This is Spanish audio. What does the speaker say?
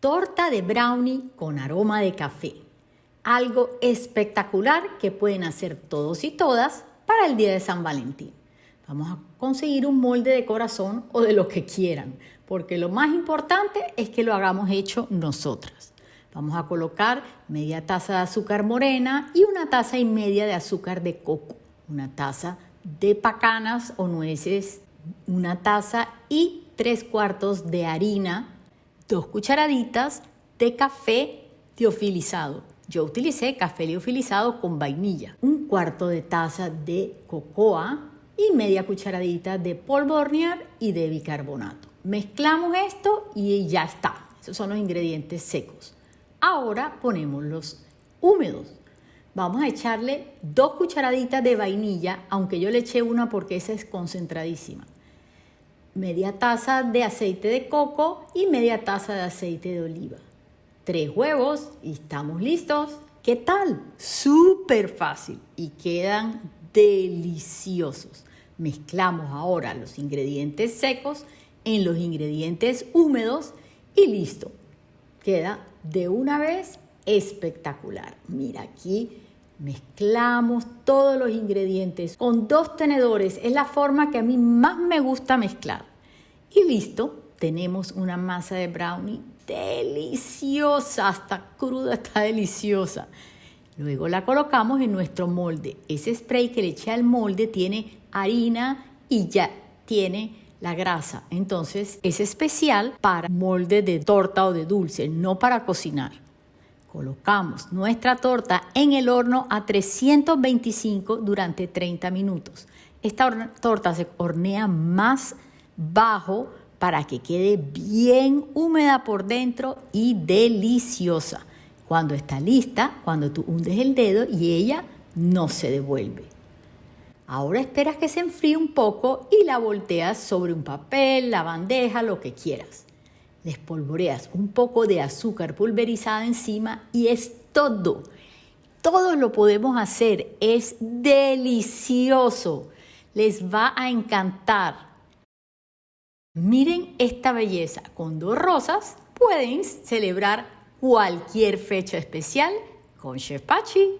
Torta de brownie con aroma de café. Algo espectacular que pueden hacer todos y todas para el día de San Valentín. Vamos a conseguir un molde de corazón o de lo que quieran, porque lo más importante es que lo hagamos hecho nosotras. Vamos a colocar media taza de azúcar morena y una taza y media de azúcar de coco, una taza de pacanas o nueces, una taza y tres cuartos de harina dos cucharaditas de café teofilizado. Yo utilicé café teofilizado con vainilla, un cuarto de taza de cocoa y media cucharadita de polvo hornear y de bicarbonato. Mezclamos esto y ya está. Esos son los ingredientes secos. Ahora ponemos los húmedos. Vamos a echarle dos cucharaditas de vainilla, aunque yo le eché una porque esa es concentradísima media taza de aceite de coco y media taza de aceite de oliva. Tres huevos y estamos listos. ¿Qué tal? Súper fácil y quedan deliciosos. Mezclamos ahora los ingredientes secos en los ingredientes húmedos y listo. Queda de una vez espectacular. Mira aquí Mezclamos todos los ingredientes con dos tenedores. Es la forma que a mí más me gusta mezclar. Y listo, tenemos una masa de brownie deliciosa. Hasta cruda está deliciosa. Luego la colocamos en nuestro molde. Ese spray que le eché al molde tiene harina y ya tiene la grasa. Entonces es especial para molde de torta o de dulce, no para cocinar. Colocamos nuestra torta en el horno a 325 durante 30 minutos. Esta torta se hornea más bajo para que quede bien húmeda por dentro y deliciosa. Cuando está lista, cuando tú hundes el dedo y ella no se devuelve. Ahora esperas que se enfríe un poco y la volteas sobre un papel, la bandeja, lo que quieras espolvoreas un poco de azúcar pulverizada encima y es todo. Todo lo podemos hacer, es delicioso, les va a encantar. Miren esta belleza, con dos rosas pueden celebrar cualquier fecha especial con Chef Pachi.